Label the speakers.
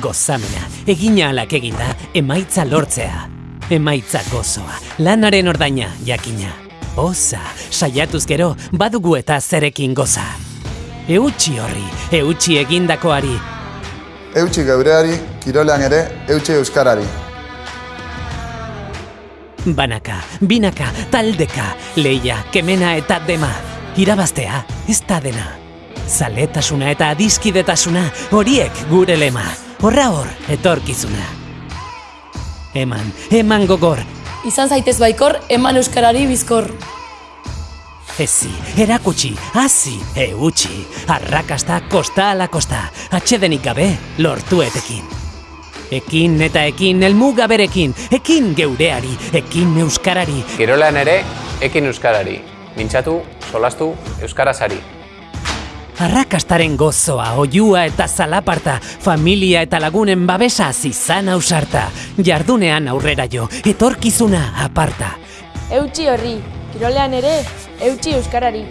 Speaker 1: gozamena, egina alak eginda, emaitza lortzea. Emaitza gozoa, lanaren ordaina, jakina. Oza, saiatuz gero, badugu eta zerekin goza. Eutxi horri, eutxi egindakoari,
Speaker 2: Eutxi geureari, kirolean ere, eutxi euskarari.
Speaker 1: Banaka, binaka, taldeka, leia, kemena eta dema. Irabaztea, ez da dena. Zaletasuna eta adiskidetasuna, horiek gure lema. Horra hor, etorkizuna. Eman, eman gogor,
Speaker 3: Izan zaitez baikor, eman euskarari bizkor.
Speaker 1: ezi, erakutsi, hazi, eutxi. Arrakasta, kosta ala kosta, atxedenik gabe, lortu etekin. Ekin eta ekin, elmuga berekin, ekin geureari, ekin euskarari,
Speaker 4: Kirolean ere, ekin euskarari. Mintzatu, solastu, euskarazari.
Speaker 1: Arrakastaren gozoa, oiua eta zalaparta, familia eta lagunen babesa zizan ausarta, jardunean aurrera jo, etorkizuna aparta.
Speaker 5: Eutxi horri, kirolean ere, eutxi euskarari.